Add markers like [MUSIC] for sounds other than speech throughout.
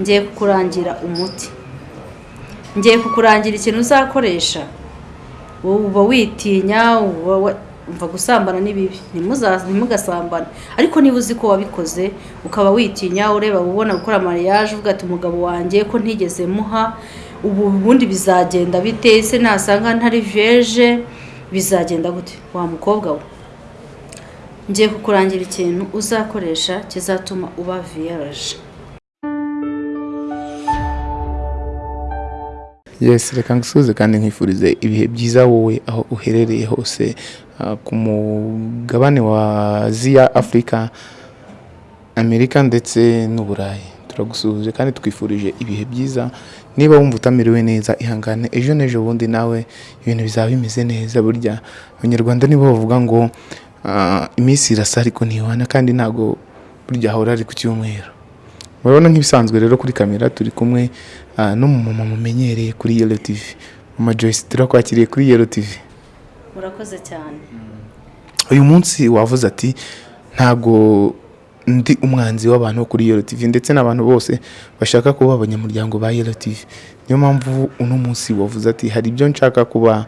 ngiye kukurangira umuti. Ngiye kukurangira ikintu uzakoresha. Uba witinya umva gusambana ni bibi Ntimuza- ntimugasambane. Ariko niba uzi ko wabikoze ukaba witinya ureba ubona gukora mariage uvuga ati umugabo wanjye ko ntigeze muha. Ubu ubundi bizagenda bite? Se nasanga ntari vierge bizagenda gute? Wa mukobwa we. Ngiye kukurangira ikintu uzakoresha kizatuma uba vierge. Yes reka ngusuhuze kandi nkwifurize ibihe byiza wowe aho uherereye hose ah, ku mugabane wa aziya afurika amerika ndetse n'uburayi. Turagusuhuje kandi twifurije ibihe byiza. Niba wumva utamerewe neza ihangane ejo n'ejo bundi nawe ibintu bizaba bimeze neza burya. Abanyarwanda nibo bavuga ngo ah, iminsi irasa ariko ntihwana kandi ntabwo burya ahora ari ku cyumweru. Murabona nk'ibisanzwe rero kuri kamera turi kumwe ah, n'umumama mumenyereye kuri yelo tivi mama joyce turakwakiriye kuri yelo tivi murakoze cyane. Uyu munsi wavuze ati ntabwo ndi umwanzi w'abantu kuri yelo tivi ndetse n'abantu bose bashaka kuba abanyamuryango ba yelo tivi niyo mpamvu uno munsi wavuze ati hari ibyo nshaka kuba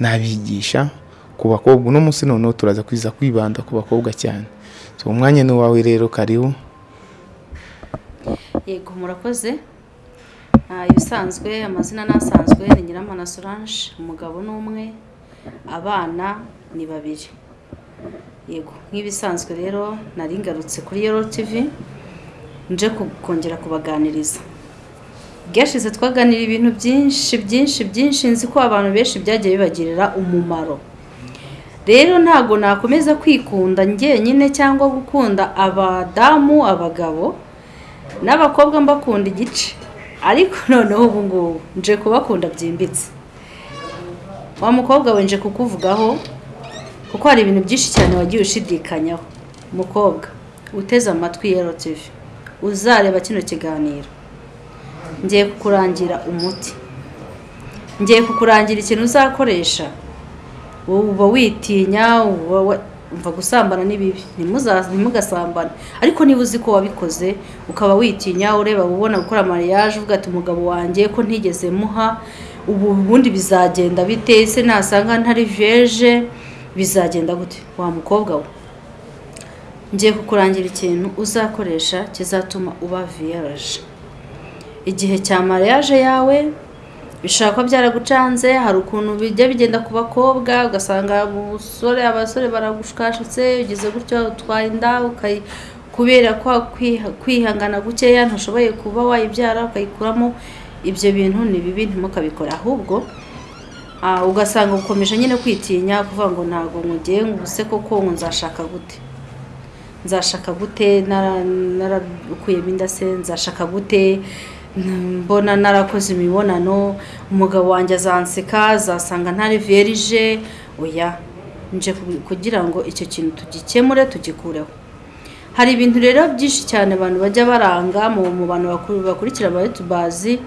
nabigisha ku bakobwa. Uno munsi noneho turaza kwiza kwibanda ku bakobwa cyane. So umwanya ni uwawe rero karibu. Yego murakoze. Ibisanzwe amazina n'asanzwe ni nyiramana solange umugabo ni umwe abana ni babiri. Yego nk'ibisanzwe rero nari ngarutse kuri yero tv nje kongera kubaganiriza. Bwashize twaganira ibintu byinshi byinshi byinshi nzi ko abantu benshi byagiye bibagirira umumaro. Rero ntabwo nakomeza kwikunda njyenyine cyangwa gukunda abadamu abagabo n'abakobwa mbakunda igice. Ariko [LAUGHS] noneho ubu ngubu nje kubakunda byimbitse. Wa mukobwa we nje kukuvugaho kuko hari ibintu byinshi cyane wagiye ushidikanyaho. Mukobwa uteze amatwi ya TV uzareba kino kiganiro. Ngiye kukurangira umuti. Ngiye kukurangira ikintu uzakoresha. Uba witinya umva gusambana ni bibi Ntimuza- ntimugasambane. Ariko niba uzi ko wabikoze ukaba witinya ureba ubona gukora mariage uvuga ati umugabo wanjye ko ntigeze muha ubu ubundi bizagenda bite? Se nasanga ntari vierge? Bizagenda gute? Wa mukobwa we. Ngiye kukurangira ikintu uzakoresha kizatuma uba vierge. Igihe cya mariage yawe bishobora kuba byaragucanze hari ukuntu bijya bigenda ku bakobwa ugasanga umusore abasore baragushukashutse ugeze gutyo utwaye inda kubera kwiha- kwihangana gukeya ntushoboye kuba wayibyara ukayikuramo ibyo bintu ni bibi ntimukabikore. Ahubwo ah, ugasanga ukomeje nyine kwitinya kuvuga ngo ntabwo nkugiye ngo ubuse koko ngo nzashaka gute. Nzashaka gute nara- narakuyemo inda se nzashaka gute mbona narakoze imibonano umugabo wanjye azanseka azasanga ntari verije oya nje ku- kugira ngo icyo kintu tugikemure tugikureho hari ibintu rero byinshi cyane abantu bajya baranga mu bantu bakurikira aba yutubazi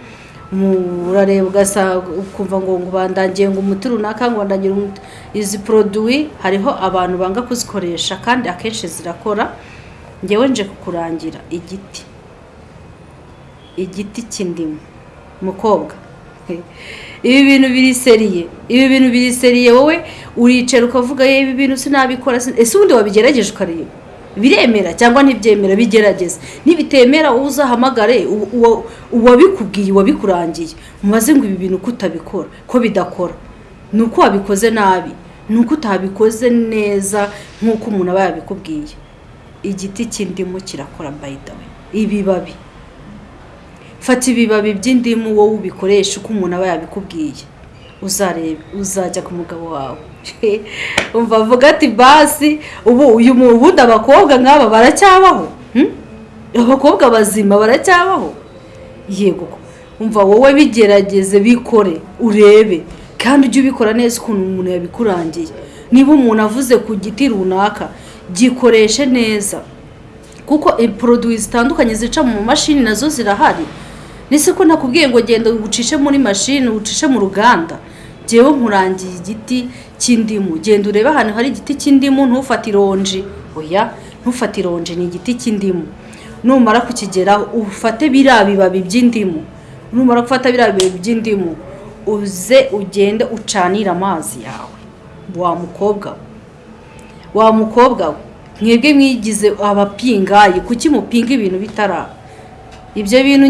urareba ugasanga ukumva ngo ngo bandangiye ngo umuti runaka ngo bandangiye umuti. Izi poroduwi hariho abantu banga kuzikoresha kandi akenshi zirakora. Ngewe nje kukurangira igiti. Igiti cy'indimu. Mukobwa. Ibi bintu biriseriye. Ibi bintu biriseriye. Wowe uricara ukavuga "Ye, ibi bintu sinabikora. Sin-" ese ubundi wabigerageje ukareba? Biremera cyangwa ntibyemera? Bigerageza. Nibitemera wowe uzahamagare uwabikubwiye uwabikurangiye. Mubaze ngo ibi bintu ko utabikora ko bidakora. Ni uko wabikoze nabi ni uko utabikoze neza nk'uko umuntu aba yabikubwiye. Igiti cy'indimu kirakora way. Ibibabi. Fata ibibabi by'indimu wowe ubikoresha uko umuntu aba yabikubwiye. Uzarebe uzajya ku mugabo wawe. [LAUGHS] Umva avuga ati basi ubu uyu ubundi abakobwa nk'aba baracyabaho? Hmm? abakobwa bazima baracyabaho? Yego umva wowe bigerageze bikore urebe. Kandi ujye ubikora neza ukuntu umuntu yabikurangiye. Niba umuntu avuze ku giti runaka gikoreshe neza. Kuko poroduwi zitandukanye zica mu mashini na zo zirahari. Nise ko nakubwiye ngo genda ucishe muri mashini ucishe mu ruganda? Ngewe nkurangiye igiti cy'indimu. Genda urebe ahantu hari igiti cy'indimu ntufate ironji. Oya ntufate ironji ni igiti cy'indimu. Numara kukigeraho ufate biriya bibabi by'indimu. Numara gufata biriya bibabi by'indimu uze ugende ucanire amazi yawe. Wa mukobwa we. Wa mukobwa we. Mwebwe mwigize abapingayi. Kuki mupinga ibintu bitaraba ibyo bintu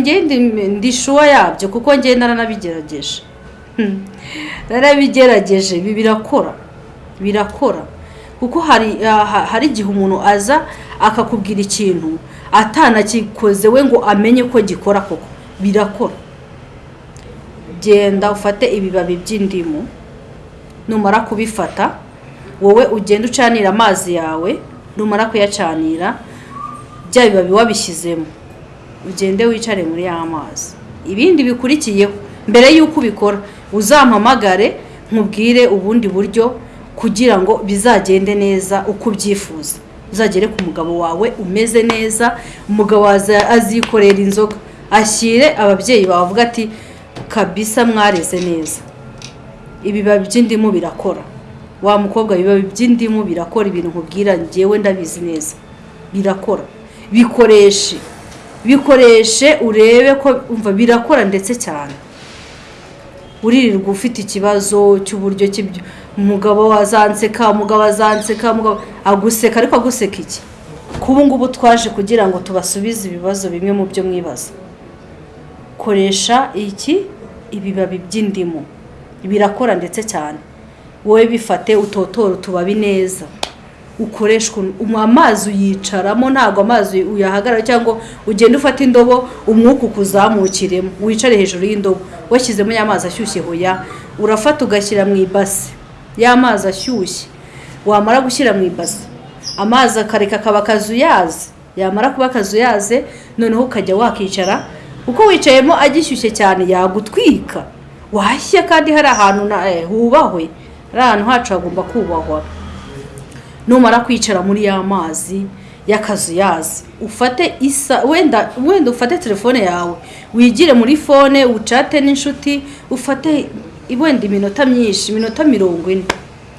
ndi shuwa yabyo kuko ngenda naranabigerageje Hmm. narabigerageje ibi birakora birakora. Kuko ah, ha- hari igihe umuntu aza akakubwira ikintu atanakikoze we ngo amenye ko gikora koko. Birakora. Genda ufate ibibabi by'indimu numara kubifata wowe ugenda ucanira amazi yawe numara kuyacanira bya bibabi wabishyizemo. Ugende wicare muri ya mazi. Ibindi bikurikiyeho. Mbere y'uko ubikora uzampamagare nkubwire ubundi buryo kugira ngo bizagende neza uko ubyifuza. Uzagere ku mugabo wawe umeze neza umugabo azikorera inzoga. Ashyire ababyeyi bawe avuga ati kabisa mwareze neza. Ibibabi by'indimu birakora. Wa mukobwa ibibabi by'indimu birakora ibintu nkubwira ngewe ndabizi neza. Birakora. Bikoreshe. Bikoreshe urebe ko umva birakora ndetse cyane. Uririrwa ufite ikibazo cy'uburyo umugabo wazanseka umugabo azanseka aguseka ariko aguseka iki? Kubu ngubu twaje kugira ngo tubasubize ibibazo bimwe mu byo mwibaza. Koresha iki? Ibibabi by'indimu. Birakora ndetse cyane. Wowe bifate utotora utubabi neza. Ukoreshwa amazi uyicaramo ntabwo amazi uyahagarara cyangwa ugenda ufata indobo umwuka ukuzamukiremo. Wicare hejuru y'indobo washyizemo ya mazi ashyushye hoya urafata ugashyira mu ibasi. Ya mazi ashyushye wamara gushyira mu ibasi. Amazi akareka akaba akazuyaze yamara kuba akazuyaze noneho ukajya wakicara uko wicayemo agishyushye cyane yagutwika. Washya kandi hari ahantu hubahwe hari ahantu hacu hagomba kubahwa. Numara kwicara muri ya mazi y'akazuyazi ufate isa wenda wenda ufate telefone yawe wigire muri fone ucate n'inshuti ufate wenda iminota myinshi iminota mirongo ine.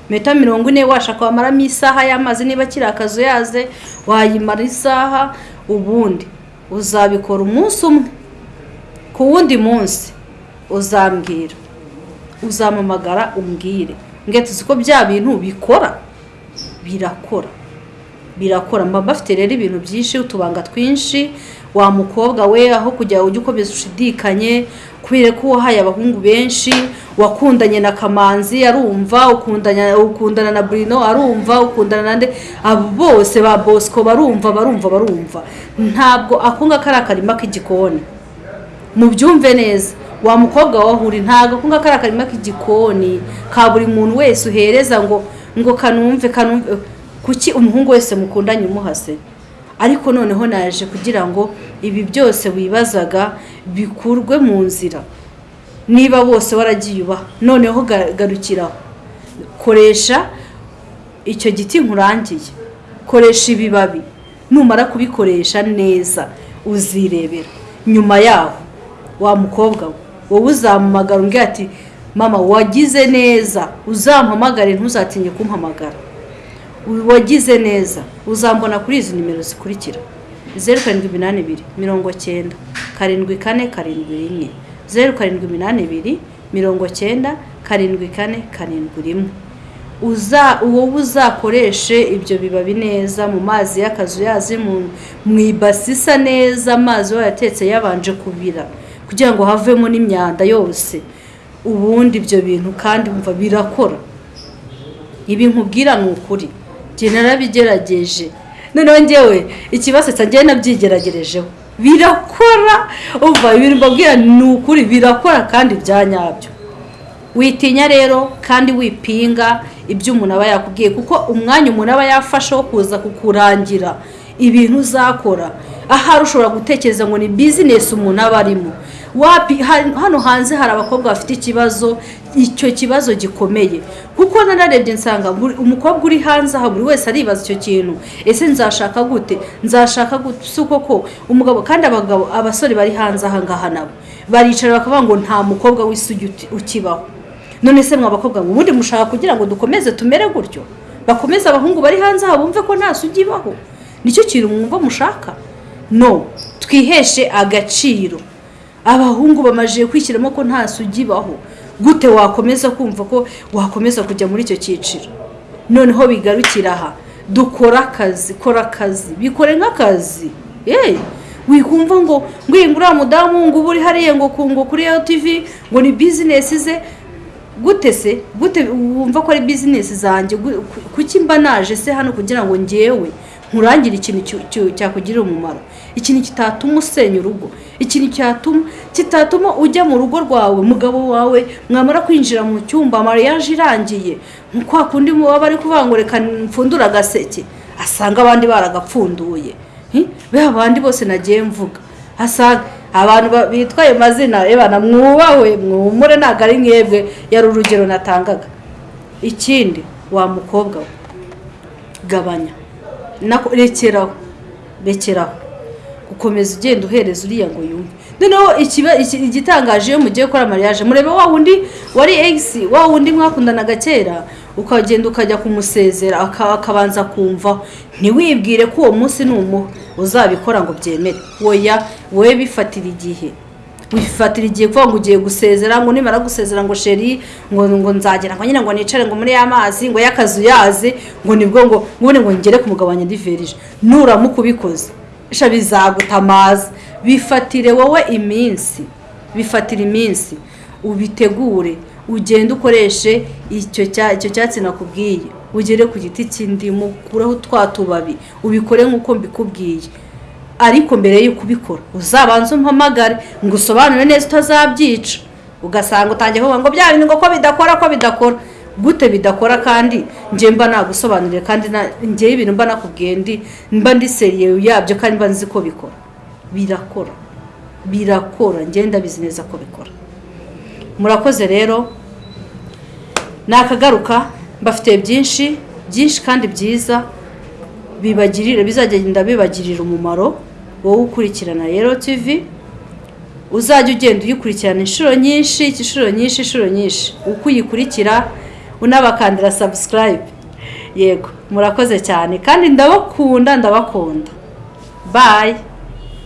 Iminota mirongo ine washaka wamaramo isaha y'amazi niba kiri akazuyaze wayimara isaha ubundi uzabikora umunsi umwe. Ku wundi munsi uzambwira uzampamagara umbwire. Ngo tuzi ko bya bintu bikora birakora birakora mba bafite rero ibintu byinshi utubanga twinshi. Wa mukobwa we aho kugira ujye ukomeza ushidikanye kubera ko wahaye abahungu benshi wakundanye na kamanzi arumva ukundana na burino arumva ukundana na nde. Abo bose ba bosco barumva barumva barumva. Ntabwo akunga kari akarima k'igikoni. Mubyumve neza. Wa mukobwa wahuri ntabwo akunga kari akarima k'igikoni. Ka buri muntu wese uhereza ngo ngo kanumve kanumve kuki umuhungu wese mukundanye umuhase? Ariko noneho naje kugira ngo ibi byose wibazaga bikurwe mu nzira. Niba bose waragiye ubaha noneho garukiraho koresha icyo giti nkurangiye. Koresha ibibabi. Numara kubikoresha neza uzirebera. Nyuma yaho wa mukobwa we wowe uzamuhamagara umbwira ati mama wagize neza. Uzampamagare ntuzatinye kumpamagara. Wagize neza. Uzambona kuri izi nimero zikurikira. Zeru karindwi iminani ibiri mirongo cyenda. Karindwi kane karindwi rimwe. Zeru karindwi iminani ibiri mirongo cyenda karindwi kane karindwi rimwe. Wowe uzakoreshe ibyo bibabi neza. Mu mazi y'akazuyazi mu ibasi isa neza amazi wayatetse yabanje kubira. Kugira ngo havemo n'imyanda yose. Ubundi ibyo bintu kandi wumva birakora. Ibi nkubwira ni ukuri. Njye narabigerageje. Noneho ngewe ikibazo cyanjye nabyigeragerejeho. Birakora! Umva ibintu mbabwira ni ukuri birakora kandi bya nyabyo. Witinya rero kandi wipinga ibyo umuntu aba yakubwiye kuko umwanya umuntu aba yafashe wo kuza kukurangira ibintu uzakora ahari ushobora gutekereza ngo ni bizinesi umuntu aba arimo. Hano hanze hari abakobwa bafite ikibazo icyo kibazo gikomeye. Kuko nanarebye nsanga umukobwa uri hanze aha buri wese aribaza icyo kintu. Ese nzashaka gute? Nzashaka gute? Si koko umugabo kandi abagabo abasore bari hanze aha ngaha nabo. Baricara bakavuga ngo nta mukobwa w'isugi ukibaho. None se mwa bakobwa ngo ubundi mushaka kugira ngo dukomeze tumere gutyo? Bakomeze abahungu bari hanze aha bumve ko nta sugi ibaho ni cyo kintu mwumva mushaka? No. Twiheshe agaciro. Abahungu bamajije kwishyiramo ko nta sugi ibaho. Gute wakomeza kumva ko wakomeza kujya muri icyo cyiciro? Noneho bigarukira aha. Dukora akazi kora akazi. Bikore nk'akazi. Yeee wikumva ngo uriya mudamu ngo uba uri hariya ngo ngo kuri iyo tivi ngo ni bizinesi ze. Gute se? Gute wumva ko ari bizinesi zanjye? Kuki mba naje se hano kugira ngo ngewe nkurangire ikintu cyakugirira umumaro? Ikintu kitatuma usenya urugo. Ikintu cyatuma kitatuma ujya mu rugo rwawe mugabo wawe mwamara kwinjira mu cyumba mariage irangiye kwa kundi baba bari kuvuga ngo reka mfundure agaseke. Asanga abandi baragapfunduye. Be abandi bose nagiye mvuga. Asanga abantu ba- bitwa ayo mazina ebana mwubahwe mwumure ntabwo ari mwebwe yari urugero natangaga. Ikindi wa mukobwa we. Gabanya. Rekeraho. Rekeraho. Gukomeza ugenda uhereza uriya ngo yumve. Noneho igitangaje iyo mugiye gukora mariage murebe wa wundi wari egisi wa wundi mwakundanaga kera ukagenda ukajya kumusezera aka- akabanza kumva ntiwibwire ko uwo munsi ni umuha uzabikora ngo byemere. Woya wowe bifatira igihe. Wifatira igihe kuvuga ngo ugiye gusezera ngo nimara gusezera ngo sheri ngo ngo nzagera ngo nyine ngo nicare ngo muri ya mazi ngo y'akazu yaze ngo ni bwo ngo ngubone ngo ngere ku mugabo wanjye ndiverije nuramuka ubikoze bizagutamaza. Bifatire wowe iminsi. Bifatire iminsi. Ubitegure. Ugende ukoreshe icyo cya- icyo cyatsi nakubwiye. Ugere ku giti cy'indimu ukureho twa tubabi ubikore nk'uko mbikubwiye. Ariko mbere y'uko ubikora uzabanze umpamagare ngo usobanure neza utazabyica. Ugasanga utangiye kuvuga ngo bya bintu ngo ko bidakora ko bidakora. Gute bidakora kandi njye mba nagusobanurire kandi njyewe ibintu mba nakubwiye ndi mba ndi seriye yabyo kandi mba nzi ko bikora. Birakora. Birakora. Njye ndabizi neza ko bikora. Murakoze rero. Nakagaruka mbafitiye byinshi byinshi kandi byiza bibagirira bizagenda bibagirira umumaro wowe ukurikirana rero tv uzajya ugenda uyikurikirana inshuro nyinshi inshuro nyinshi inshuro nyinshi. Uko uyikurikira unabakandira subscribe. Yego murakoze cyane. Kandi ndabakunda ndabakunda. Bye.